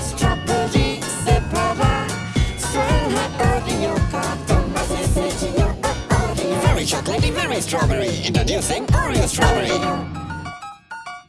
strawberry, separa Very chocolatey, very strawberry. Introducing Oreo strawberry.